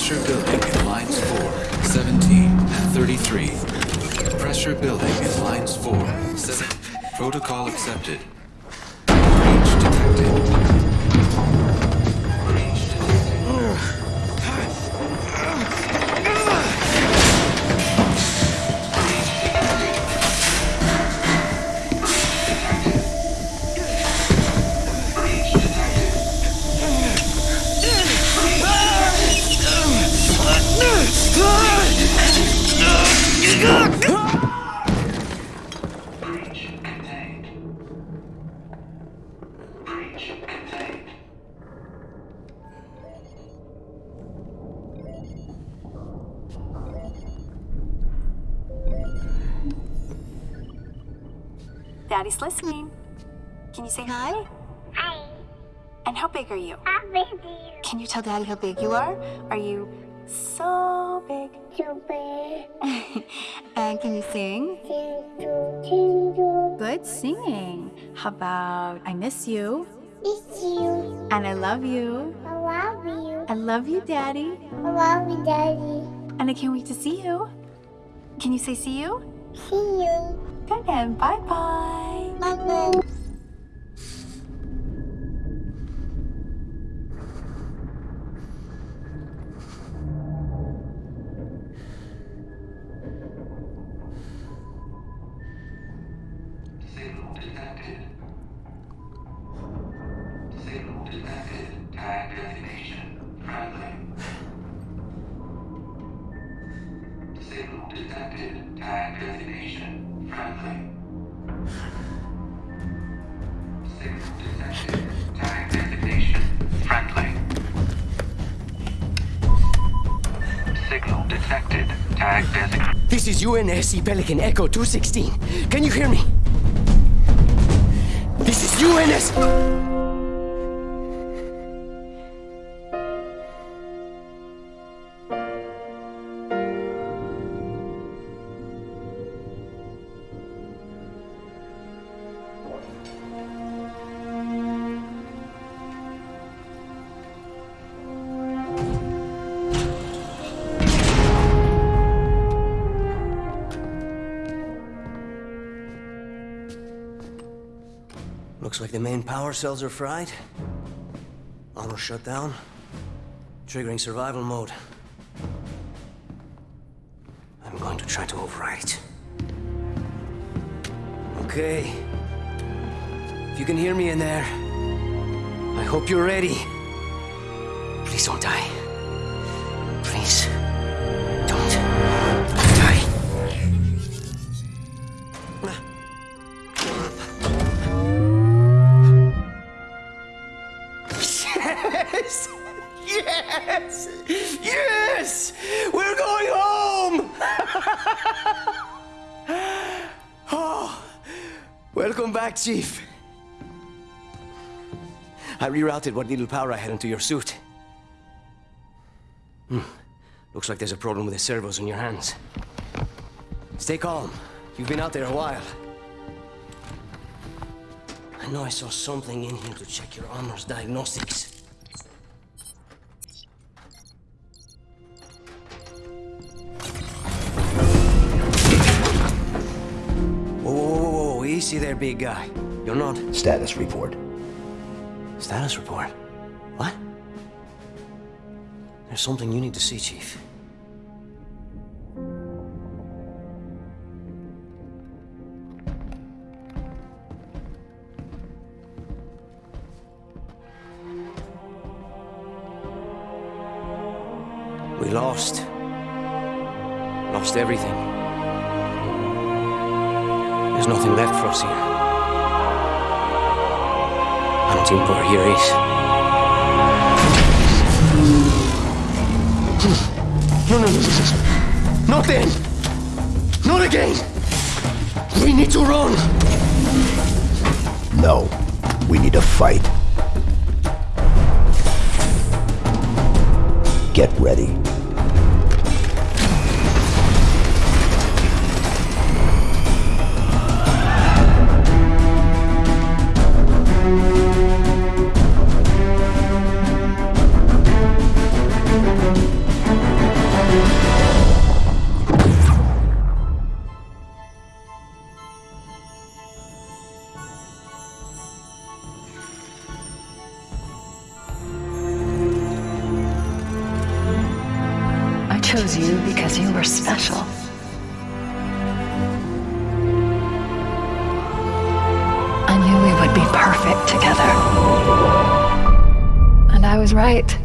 33. Pressure building in lines 4, 17, and 33. Pressure building in lines 4, 7. Protocol accepted. Daddy's listening. Can you say hi? Hi, And how big are you? how big you Can you tell Daddy how big you are? Are you so big? super and uh, can you sing? Good singing. How about I miss you It's you. and I love you. I love you. I love you, Daddy. I love you, Daddy. And I can't wait to see you. Can you say see you? See you. Good and bye bye. Bye-bye. Signal detected. Tag designation. Friendly. Signal detected. Tag designation. Friendly. Signal detected. Tag designation. Friendly. Signal detected. Tag designation. This is UNSC Pelican Echo 216. Can you hear me? This is UNS. Looks like the main power cells are fried. Auto shut down. Triggering survival mode. I'm going to try to override. Okay. If you can hear me in there, I hope you're ready. Please don't die. Please. Welcome back, Chief. I rerouted what little power I had into your suit. Hmm. Looks like there's a problem with the servos in your hands. Stay calm. You've been out there a while. I know I saw something in here to check your armor's diagnostics. Easy there, big guy. You're not. Status report. Status report. What? There's something you need to see, Chief. We lost. Lost everything. There's nothing left for us here. I don't think we're here is. No, no, no, no, no. Not then! Not again! We need to run! No. We need to fight. Get ready. Chose you because you were special. I knew we would be perfect together. And I was right.